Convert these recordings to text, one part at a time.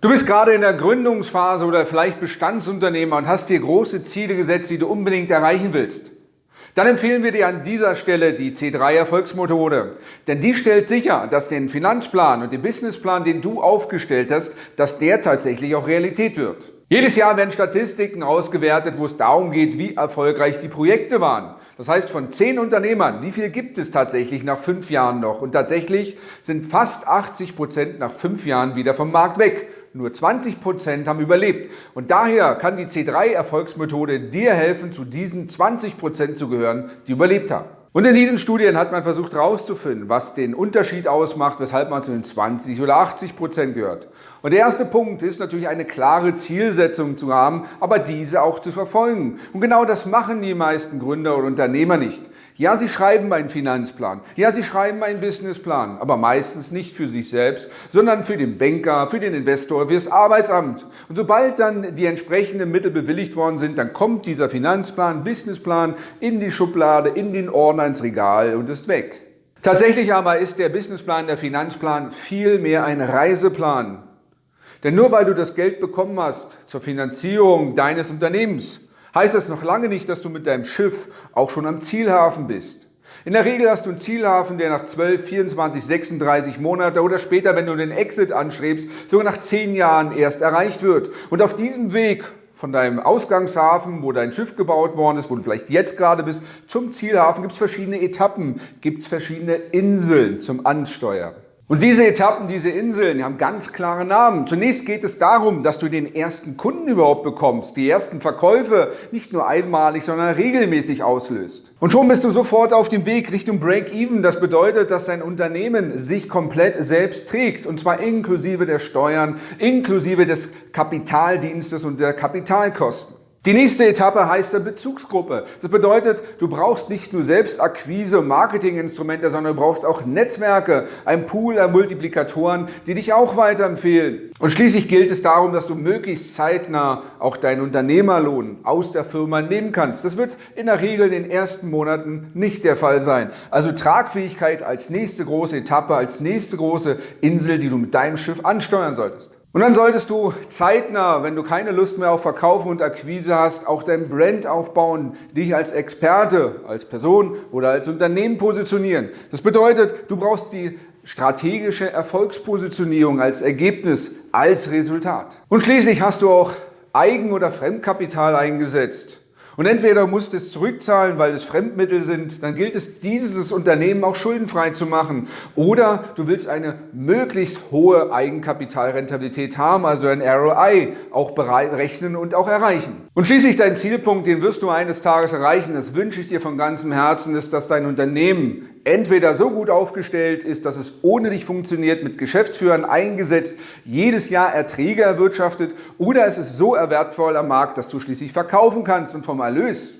Du bist gerade in der Gründungsphase oder vielleicht Bestandsunternehmer und hast dir große Ziele gesetzt, die du unbedingt erreichen willst. Dann empfehlen wir dir an dieser Stelle die C3 Erfolgsmethode. Denn die stellt sicher, dass den Finanzplan und den Businessplan, den du aufgestellt hast, dass der tatsächlich auch Realität wird. Jedes Jahr werden Statistiken ausgewertet, wo es darum geht, wie erfolgreich die Projekte waren. Das heißt, von zehn Unternehmern, wie viel gibt es tatsächlich nach fünf Jahren noch? Und tatsächlich sind fast 80 Prozent nach fünf Jahren wieder vom Markt weg. Nur 20 Prozent haben überlebt. Und daher kann die C3-Erfolgsmethode dir helfen, zu diesen 20 Prozent zu gehören, die überlebt haben. Und in diesen Studien hat man versucht herauszufinden, was den Unterschied ausmacht, weshalb man zu den 20 oder 80 Prozent gehört. Und der erste Punkt ist natürlich eine klare Zielsetzung zu haben, aber diese auch zu verfolgen. Und genau das machen die meisten Gründer und Unternehmer nicht. Ja, sie schreiben einen Finanzplan. Ja, sie schreiben einen Businessplan, aber meistens nicht für sich selbst, sondern für den Banker, für den Investor, für das Arbeitsamt. Und sobald dann die entsprechenden Mittel bewilligt worden sind, dann kommt dieser Finanzplan, Businessplan in die Schublade, in den Ordner, ins Regal und ist weg. Tatsächlich aber ist der Businessplan, der Finanzplan viel mehr ein Reiseplan. Denn nur weil du das Geld bekommen hast zur Finanzierung deines Unternehmens, heißt das noch lange nicht, dass du mit deinem Schiff auch schon am Zielhafen bist. In der Regel hast du einen Zielhafen, der nach 12, 24, 36 Monate oder später, wenn du den Exit anstrebst, sogar nach 10 Jahren erst erreicht wird. Und auf diesem Weg von deinem Ausgangshafen, wo dein Schiff gebaut worden ist, wo du vielleicht jetzt gerade bist, zum Zielhafen gibt es verschiedene Etappen, gibt es verschiedene Inseln zum Ansteuern. Und diese Etappen, diese Inseln, die haben ganz klare Namen. Zunächst geht es darum, dass du den ersten Kunden überhaupt bekommst, die ersten Verkäufe nicht nur einmalig, sondern regelmäßig auslöst. Und schon bist du sofort auf dem Weg Richtung Break-Even. Das bedeutet, dass dein Unternehmen sich komplett selbst trägt und zwar inklusive der Steuern, inklusive des Kapitaldienstes und der Kapitalkosten. Die nächste Etappe heißt der Bezugsgruppe. Das bedeutet, du brauchst nicht nur selbst Akquise, Marketinginstrumente, sondern du brauchst auch Netzwerke, ein Pool an Multiplikatoren, die dich auch weiterempfehlen. Und schließlich gilt es darum, dass du möglichst zeitnah auch deinen Unternehmerlohn aus der Firma nehmen kannst. Das wird in der Regel in den ersten Monaten nicht der Fall sein. Also Tragfähigkeit als nächste große Etappe, als nächste große Insel, die du mit deinem Schiff ansteuern solltest. Und dann solltest du zeitnah, wenn du keine Lust mehr auf Verkaufen und Akquise hast, auch dein Brand aufbauen, dich als Experte, als Person oder als Unternehmen positionieren. Das bedeutet, du brauchst die strategische Erfolgspositionierung als Ergebnis, als Resultat. Und schließlich hast du auch Eigen- oder Fremdkapital eingesetzt. Und entweder musst du es zurückzahlen, weil es Fremdmittel sind, dann gilt es, dieses Unternehmen auch schuldenfrei zu machen. Oder du willst eine möglichst hohe Eigenkapitalrentabilität haben, also ein ROI auch berechnen und auch erreichen. Und schließlich dein Zielpunkt, den wirst du eines Tages erreichen, das wünsche ich dir von ganzem Herzen, ist, dass dein Unternehmen entweder so gut aufgestellt ist, dass es ohne dich funktioniert, mit Geschäftsführern eingesetzt, jedes Jahr Erträge erwirtschaftet oder es ist so wertvoll am Markt, dass du schließlich verkaufen kannst und vom Erlös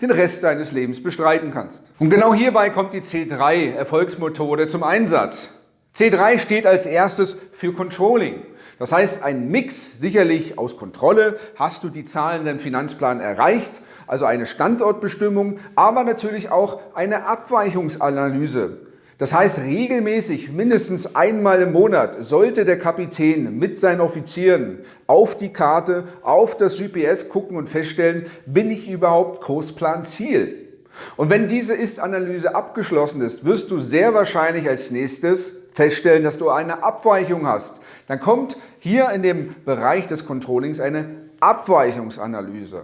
den Rest deines Lebens bestreiten kannst. Und genau hierbei kommt die C3 Erfolgsmethode zum Einsatz. C3 steht als erstes für Controlling. Das heißt, ein Mix sicherlich aus Kontrolle. Hast du die Zahlen im Finanzplan erreicht? Also eine Standortbestimmung, aber natürlich auch eine Abweichungsanalyse. Das heißt, regelmäßig, mindestens einmal im Monat, sollte der Kapitän mit seinen Offizieren auf die Karte, auf das GPS gucken und feststellen, bin ich überhaupt Kursplan Ziel? Und wenn diese Ist-Analyse abgeschlossen ist, wirst du sehr wahrscheinlich als nächstes feststellen, dass du eine Abweichung hast. Dann kommt hier in dem Bereich des Controllings eine Abweichungsanalyse.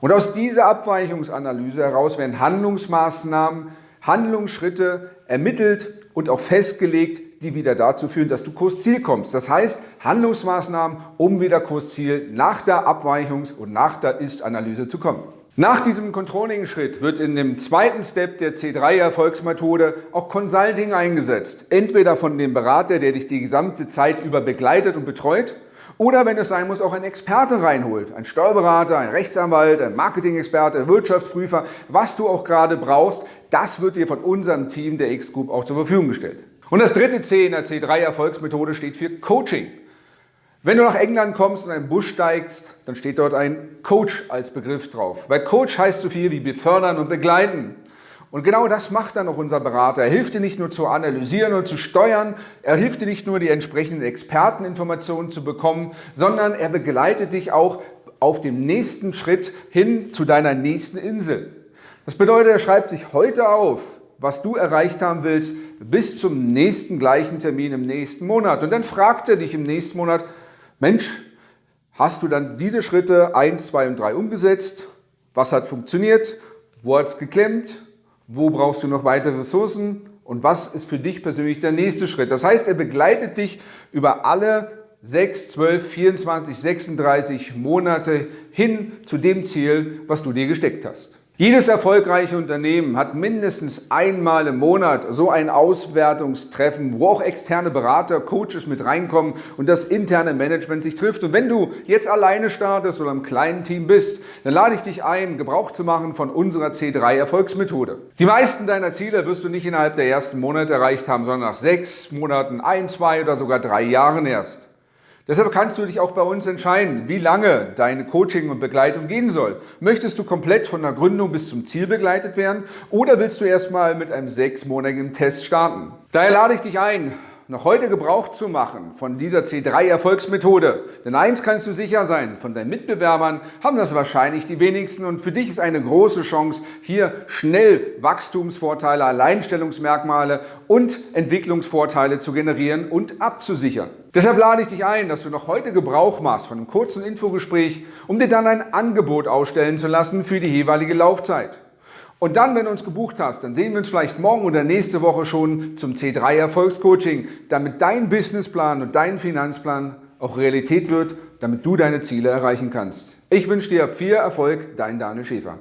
Und aus dieser Abweichungsanalyse heraus werden Handlungsmaßnahmen, Handlungsschritte ermittelt und auch festgelegt, die wieder dazu führen, dass du Kursziel kommst. Das heißt, Handlungsmaßnahmen, um wieder Kursziel nach der Abweichungs- und nach der Ist-Analyse zu kommen. Nach diesem Controlling-Schritt wird in dem zweiten Step der C3-Erfolgsmethode auch Consulting eingesetzt. Entweder von dem Berater, der dich die gesamte Zeit über begleitet und betreut, oder wenn es sein muss, auch ein Experte reinholt. Ein Steuerberater, ein Rechtsanwalt, ein Marketing-Experte, ein Wirtschaftsprüfer, was du auch gerade brauchst, das wird dir von unserem Team der X-Group auch zur Verfügung gestellt. Und das dritte C in der C3-Erfolgsmethode steht für Coaching. Wenn du nach England kommst und in einen Bus steigst, dann steht dort ein Coach als Begriff drauf. Weil Coach heißt so viel wie befördern und begleiten. Und genau das macht dann auch unser Berater. Er hilft dir nicht nur zu analysieren und zu steuern, er hilft dir nicht nur die entsprechenden Experteninformationen zu bekommen, sondern er begleitet dich auch auf dem nächsten Schritt hin zu deiner nächsten Insel. Das bedeutet, er schreibt sich heute auf, was du erreicht haben willst, bis zum nächsten gleichen Termin im nächsten Monat. Und dann fragt er dich im nächsten Monat, Mensch, hast du dann diese Schritte 1, 2 und 3 umgesetzt? Was hat funktioniert? Wo hat es geklemmt? Wo brauchst du noch weitere Ressourcen? Und was ist für dich persönlich der nächste Schritt? Das heißt, er begleitet dich über alle 6, 12, 24, 36 Monate hin zu dem Ziel, was du dir gesteckt hast. Jedes erfolgreiche Unternehmen hat mindestens einmal im Monat so ein Auswertungstreffen, wo auch externe Berater, Coaches mit reinkommen und das interne Management sich trifft. Und wenn du jetzt alleine startest oder im kleinen Team bist, dann lade ich dich ein, Gebrauch zu machen von unserer C3 Erfolgsmethode. Die meisten deiner Ziele wirst du nicht innerhalb der ersten Monate erreicht haben, sondern nach sechs Monaten, ein, zwei oder sogar drei Jahren erst. Deshalb kannst du dich auch bei uns entscheiden, wie lange deine Coaching und Begleitung gehen soll. Möchtest du komplett von der Gründung bis zum Ziel begleitet werden oder willst du erstmal mit einem sechsmonatigen Test starten? Daher lade ich dich ein, noch heute Gebrauch zu machen von dieser C3-Erfolgsmethode. Denn eins kannst du sicher sein, von deinen Mitbewerbern haben das wahrscheinlich die wenigsten und für dich ist eine große Chance, hier schnell Wachstumsvorteile, Alleinstellungsmerkmale und Entwicklungsvorteile zu generieren und abzusichern. Deshalb lade ich dich ein, dass du noch heute Gebrauch machst von einem kurzen Infogespräch, um dir dann ein Angebot ausstellen zu lassen für die jeweilige Laufzeit. Und dann, wenn du uns gebucht hast, dann sehen wir uns vielleicht morgen oder nächste Woche schon zum C3 Erfolgscoaching, damit dein Businessplan und dein Finanzplan auch Realität wird, damit du deine Ziele erreichen kannst. Ich wünsche dir viel Erfolg, dein Daniel Schäfer.